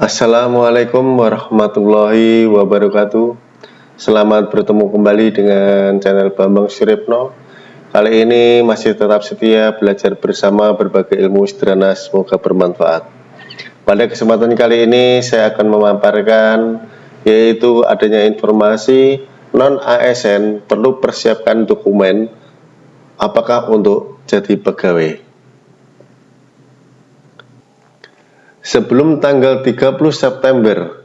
Assalamualaikum warahmatullahi wabarakatuh. Selamat bertemu kembali dengan channel Bambang Suripno Kali ini masih tetap setia belajar bersama berbagai ilmu sederhana semoga bermanfaat. Pada kesempatan kali ini saya akan memaparkan yaitu adanya informasi non-ASN perlu persiapkan dokumen apakah untuk jadi pegawai Sebelum tanggal 30 September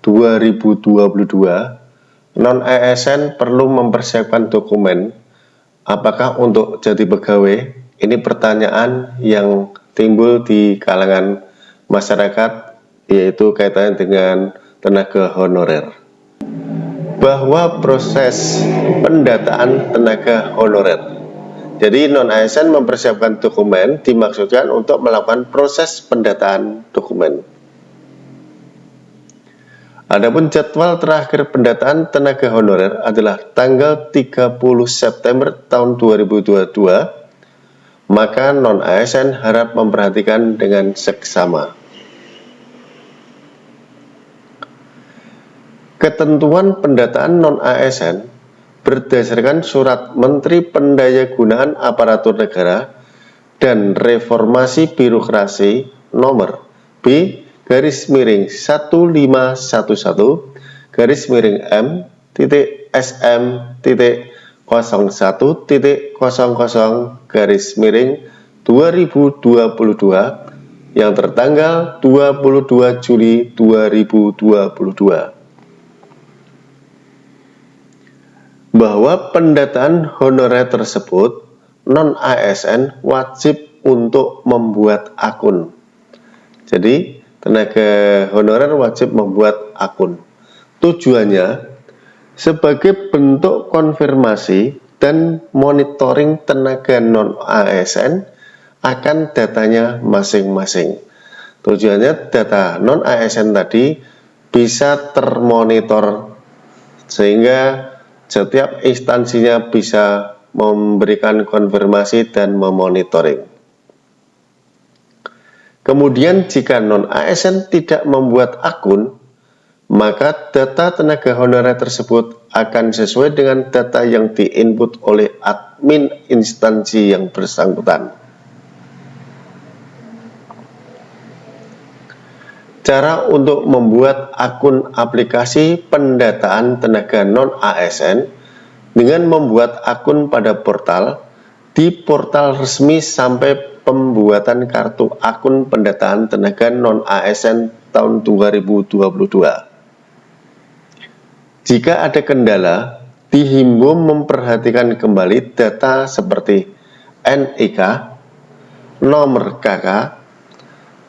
2022, non-ASN perlu mempersiapkan dokumen apakah untuk jadi pegawai? Ini pertanyaan yang timbul di kalangan masyarakat yaitu kaitannya dengan tenaga honorer. Bahwa proses pendataan tenaga honorer jadi non-ASN mempersiapkan dokumen dimaksudkan untuk melakukan proses pendataan dokumen. Adapun jadwal terakhir pendataan tenaga honorer adalah tanggal 30 September tahun 2022, maka non-ASN harap memperhatikan dengan seksama. Ketentuan pendataan non-ASN berdasarkan surat Menteri Pendayagunaan Aparatur Negara dan Reformasi Birokrasi nomor B garis miring 1511 garis miring M titik SM titik 01 titik 00 garis miring 2022 yang tertanggal 22 Juli 2022 bahwa pendataan honorer tersebut non-ASN wajib untuk membuat akun. Jadi, tenaga honorer wajib membuat akun. Tujuannya sebagai bentuk konfirmasi dan monitoring tenaga non-ASN akan datanya masing-masing. Tujuannya data non-ASN tadi bisa termonitor sehingga setiap instansinya bisa memberikan konfirmasi dan memonitoring. Kemudian jika non-ASN tidak membuat akun, maka data tenaga honorer tersebut akan sesuai dengan data yang diinput oleh admin instansi yang bersangkutan. Cara untuk membuat akun aplikasi pendataan tenaga non-ASN dengan membuat akun pada portal di portal resmi sampai pembuatan kartu akun pendataan tenaga non-ASN tahun 2022. Jika ada kendala, dihimbau memperhatikan kembali data seperti NIK, nomor KK,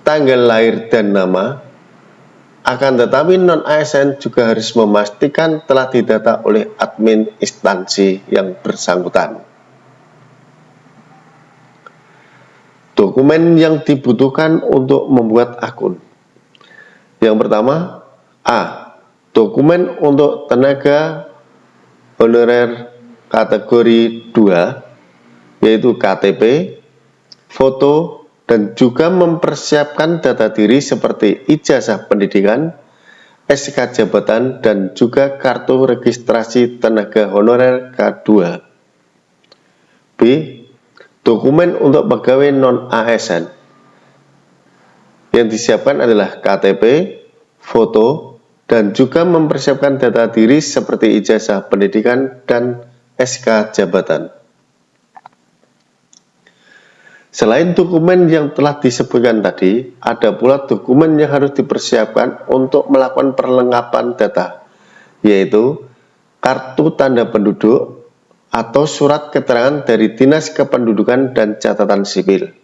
tanggal lahir dan nama, akan tetapi non-ASN juga harus memastikan telah didata oleh admin instansi yang bersangkutan. Dokumen yang dibutuhkan untuk membuat akun. Yang pertama, A. Dokumen untuk tenaga honorer kategori 2, yaitu KTP, foto, dan juga mempersiapkan data diri seperti ijazah pendidikan, SK jabatan, dan juga kartu registrasi tenaga honorer K2. B. Dokumen untuk pegawai non-ASN. Yang disiapkan adalah KTP, foto, dan juga mempersiapkan data diri seperti ijazah pendidikan dan SK jabatan. Selain dokumen yang telah disebutkan tadi, ada pula dokumen yang harus dipersiapkan untuk melakukan perlengkapan data, yaitu kartu tanda penduduk atau surat keterangan dari Dinas Kependudukan dan Catatan Sipil.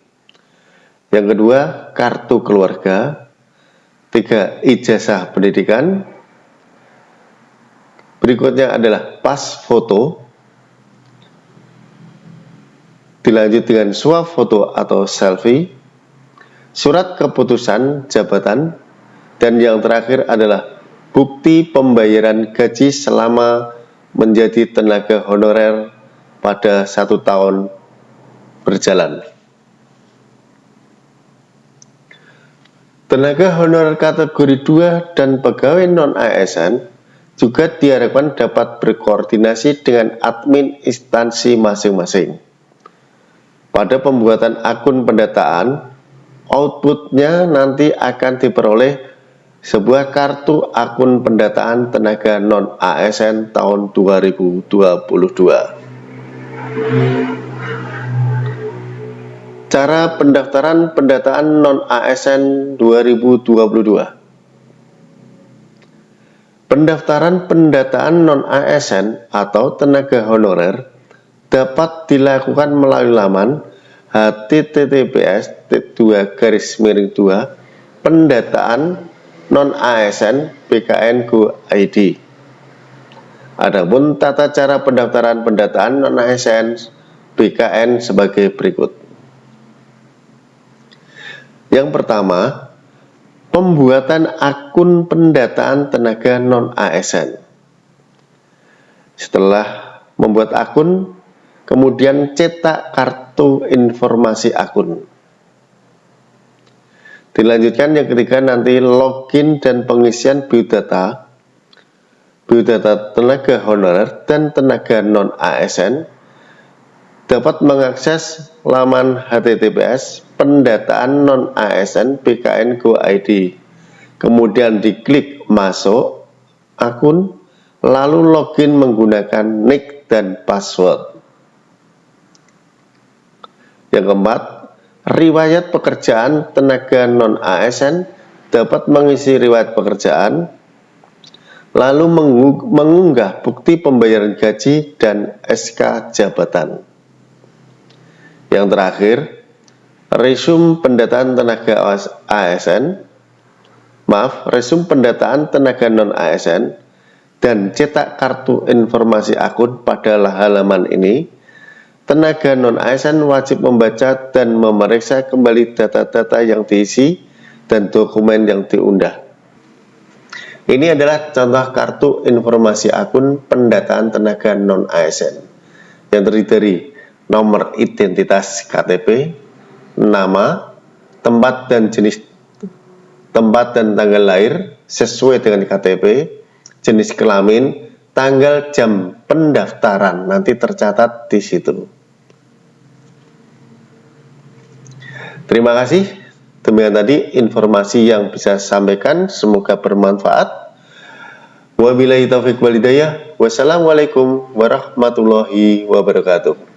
Yang kedua, kartu keluarga. Tiga, ijazah pendidikan. Berikutnya adalah pas foto dilanjut dengan foto atau selfie, surat keputusan jabatan, dan yang terakhir adalah bukti pembayaran gaji selama menjadi tenaga honorer pada satu tahun berjalan. Tenaga honorer kategori 2 dan pegawai non-ASN juga diharapkan dapat berkoordinasi dengan admin instansi masing-masing. Pada pembuatan akun pendataan, outputnya nanti akan diperoleh sebuah kartu akun pendataan tenaga non-ASN tahun 2022. Cara pendaftaran pendataan non-ASN 2022 Pendaftaran pendataan non-ASN atau tenaga honorer dapat dilakukan melalui laman https 2 garis miring 2 pendataan non-ASN BKN Go ID. Adapun tata cara pendaftaran pendataan non-ASN BKN sebagai berikut. Yang pertama, pembuatan akun pendataan tenaga non-ASN. Setelah membuat akun, kemudian cetak kartu informasi akun. Dilanjutkan yang ketiga nanti login dan pengisian biodata, biodata tenaga honorer dan tenaga non-ASN dapat mengakses laman HTTPS pendataan non-ASN BKN Go ID. Kemudian diklik masuk akun, lalu login menggunakan nick dan password. Yang keempat, riwayat pekerjaan tenaga non-ASN dapat mengisi riwayat pekerjaan, lalu mengunggah bukti pembayaran gaji dan SK jabatan. Yang terakhir, resum pendataan tenaga ASN, maaf, resum pendataan tenaga non-ASN, dan cetak kartu informasi akun pada halaman ini, tenaga non-ASN wajib membaca dan memeriksa kembali data-data yang diisi dan dokumen yang diundah. Ini adalah contoh kartu informasi akun pendataan tenaga non-ASN yang terdiri dari nomor identitas KTP, nama, tempat dan jenis tempat dan tanggal lahir sesuai dengan KTP, jenis kelamin, tanggal jam pendaftaran nanti tercatat di situ. Terima kasih. Demikian tadi informasi yang bisa saya sampaikan, semoga bermanfaat. Wabillahi taufiq walidayah. Wassalamualaikum warahmatullahi wabarakatuh.